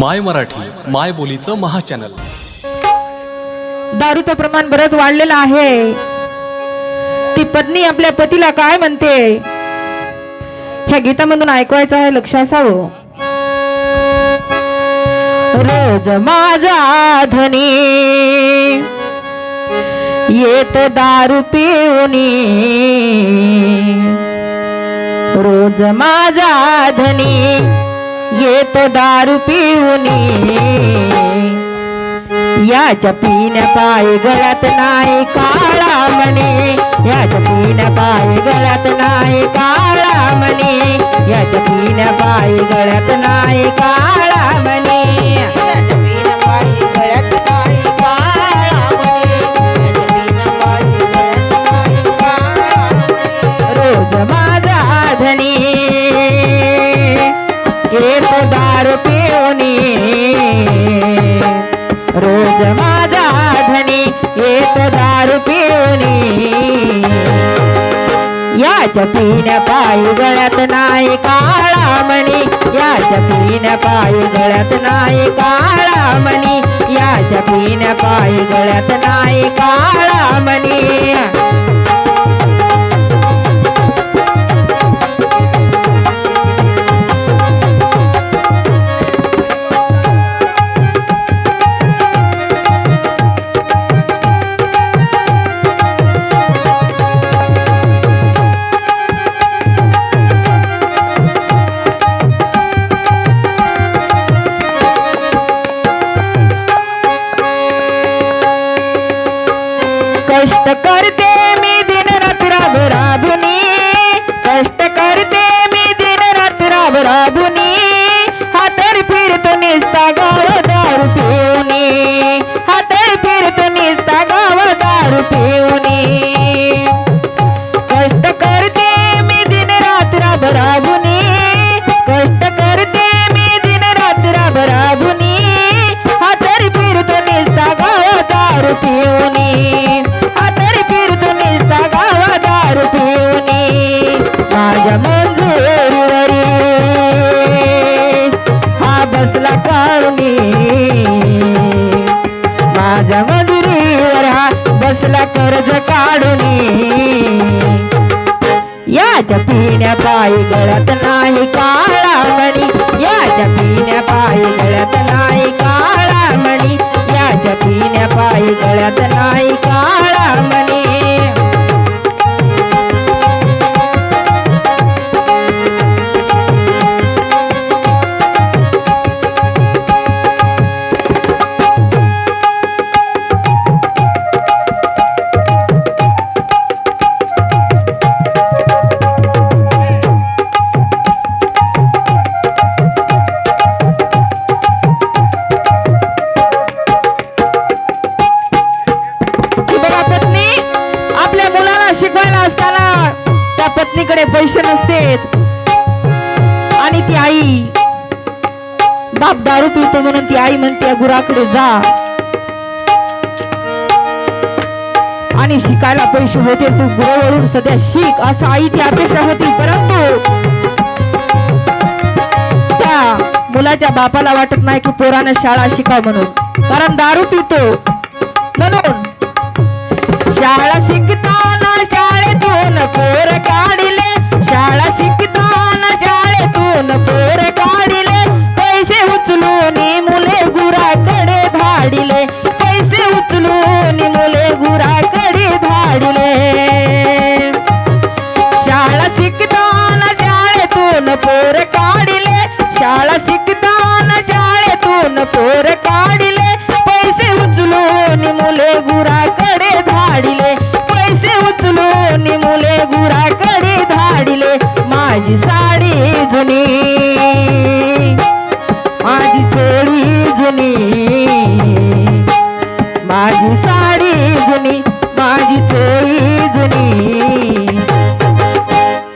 माय मराठी माय बोलीचं महाचॅनल. दारूचं प्रमाण बरंच वाढलेलं आहे. ती पत्नी आपल्या पतीला काय म्हणते? ह्या गीतामधून ऐकवायचं आहे लक्ष असावं. रोज माझा धनी येत दारू पिऊनी. रोज माझा धनी येतो दारू पिऊनी. याच्या पिण्या पाय गळ्यात नाही काळा म्हणे याच्या पिण्या पाय गळ्यात नाही काळा म्हणे याच्या पिण्या पाय गळ्यात नाही काळा येतो दारू पिऊनी. याच्या पिण्या पायी गळ्यात नाही काळा मणी. याच्या पिण्या पायी गळ्यात नाही काळा मणी. याच्या पिण्या पायी गळ्यात नाही काळा मणी. कष्ट करते मी दिन रात्र राब याच्या पिण्या पायी गळत नाही काळा मणी. याच्या पिण्या पायी गळत नाही काळा मणी. याच्या पिण्या पायी गळत नाही काळा मणी. आई बाप दारू पितो म्हणून ती आई म्हणते गुराकडे जा. आणि शिकायला पैसे होते तू गुरुवरून सध्या शिक असं आई ती अपेक्षा होती परंतु त्या मुलाच्या बापाला वाटत नाही की पोरानं शाळा शिका म्हणून. कारण दारू पितो म्हणून. शाळा शिकताना शाळेतून पोर काढले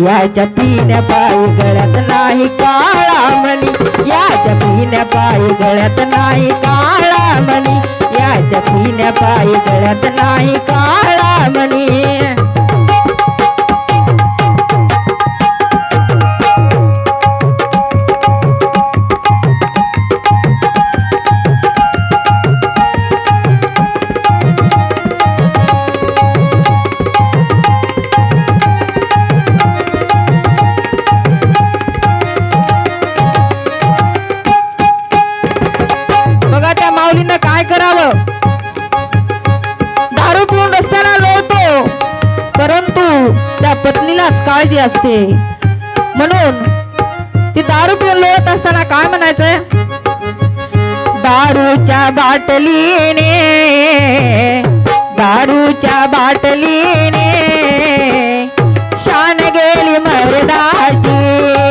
याच्या पिण्या पायी गळ्यात नाही काळा मणी. याच्या पिण्या पायी गळ्यात नाही काळा मणी. याच्या पिण्या पायी गळ्यात नाही काळा मणी. पत्नीलाच काळजी असते. म्हणून ती दारू पिऊन लोळत असताना काय म्हणायचंय? दारूच्या बाटलीने दारूच्या बाटलीने शान गेली मर्दाची.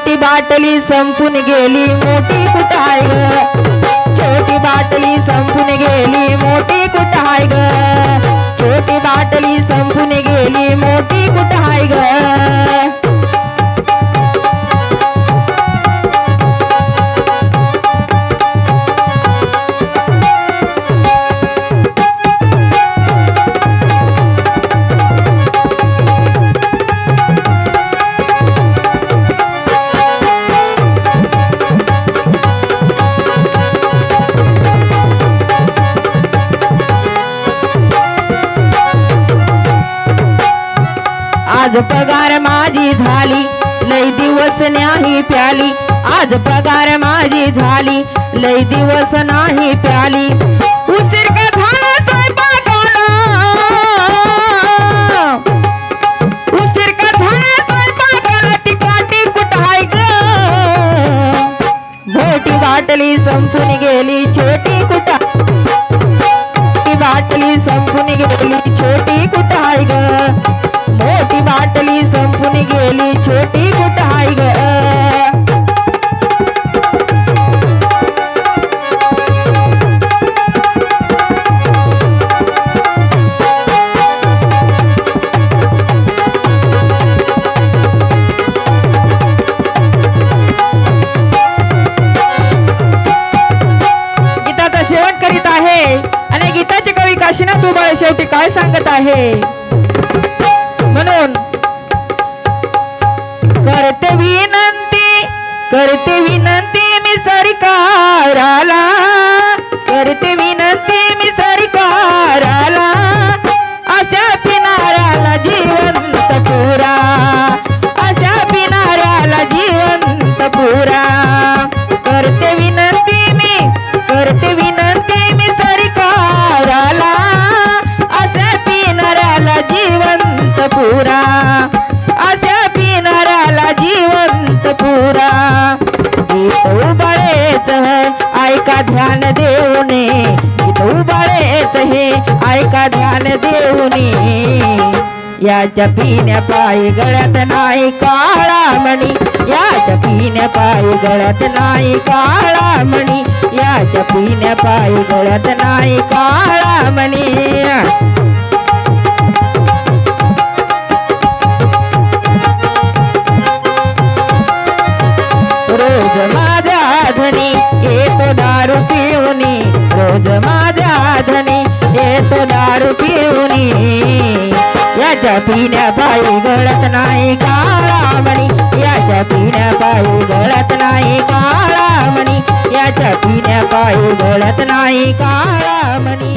छोटी बाटली संपून गेली मोठी कुठं हाय ग? छोटी बाटली संपून गेली मोठी कुठं हाय ग? छोटी बाटली संपून गेली मोठी कुठं हाय ग? आज पगार माझी झाली लय दिवस नाही प्याली. आज पगार माझी झाली लय दिवस नाही प्याली. उशीर का झाला उशीर कुठं हाय मोठी बाटली संपून गेली छोटी कुठं? ती बाटली संपून गेली छोटी कुठं हाय ग. मोठी बाटली संपून गेली छोटी कुठं हाय ग? गीताचा शेवट करीत आहे. आणि गीताचे कवी काशीनाथ उबाळे शेवटी काय सांगत आहे? करते विनंती करते विनंती मी सरकाराला. करते विनंती मी सरकाराला. अशा पिनाऱ्याला जिवंत पुरा. अशा पिनाऱ्याला जिवंत पुरा. करते विनंती मी करते विनंती मी सरकाराला. अशा पिनाऱ्याला जिवंत पुरा. ऐका ध्यान देऊने. गीत उबाळेत हे ऐका ध्यान देऊने. याच्या पिण्या पायी गळ्यात नाही काळा मणी. याच्या पिण्या पायी गळ्यात नाही काळा मणी. याच्या पिण्या पायी गळ्यात नाही काळा मणी. धनी येतो दारू पिऊनी रोज माझ्या धनी येतो दारू पिऊनी. याच्या पिण्या पायी गळत नाही काळा म्हणी याच्या पिण्या पायी गळत नाही काळा म्हणी याच्या पिण्या पायी गळत नाही काळा म्हणी